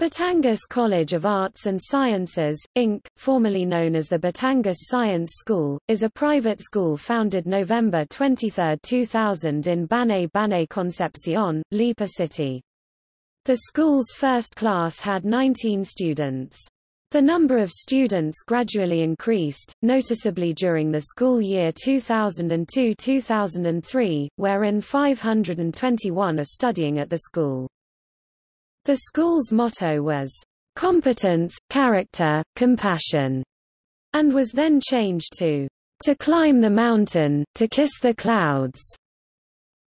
Batangas College of Arts and Sciences, Inc., formerly known as the Batangas Science School, is a private school founded November 23, 2000 in Banay Banay Concepcion, Lipa City. The school's first class had 19 students. The number of students gradually increased, noticeably during the school year 2002-2003, wherein 521 are studying at the school. The school's motto was, competence, character, compassion, and was then changed to, to climb the mountain, to kiss the clouds.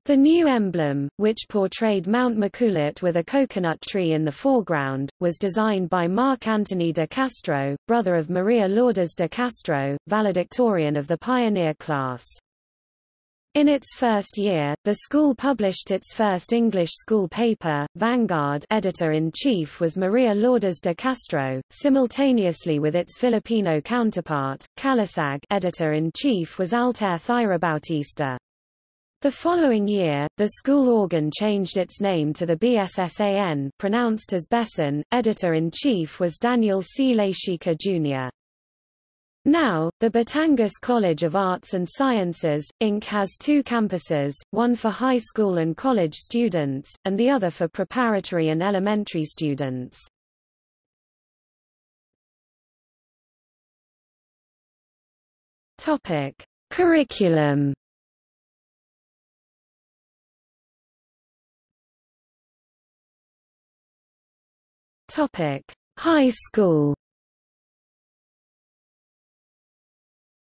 The new emblem, which portrayed Mount Maculot with a coconut tree in the foreground, was designed by Marc Antony de Castro, brother of Maria Lourdes de Castro, valedictorian of the pioneer class. In its first year, the school published its first English school paper, Vanguard editor-in-chief was Maria Lourdes de Castro, simultaneously with its Filipino counterpart, Calasag editor-in-chief was Altair Thyra Bautista. The following year, the school organ changed its name to the BSSAN pronounced as Besan, editor-in-chief was Daniel C. Lashika Jr. Now, the Batangas College of Arts and Sciences, Inc. has two campuses, one for high school and college students, and the other for preparatory and elementary students. Topic. Curriculum Topic. High school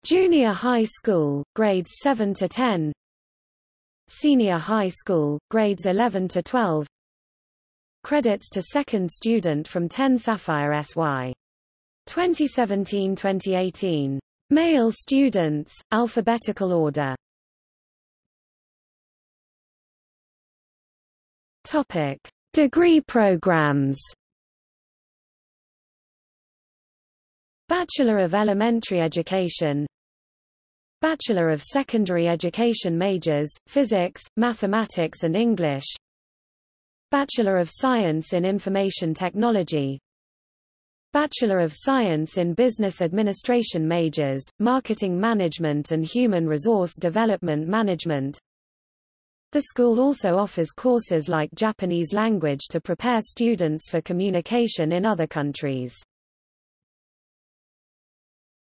Junior high school, grades 7 to 10 Senior high school, grades 11 to 12 Credits to second student from 10 Sapphire SY. 2017-2018. Male students, alphabetical order Topic. Degree programs Bachelor of Elementary Education Bachelor of Secondary Education majors, Physics, Mathematics and English. Bachelor of Science in Information Technology. Bachelor of Science in Business Administration majors, Marketing Management and Human Resource Development Management. The school also offers courses like Japanese language to prepare students for communication in other countries.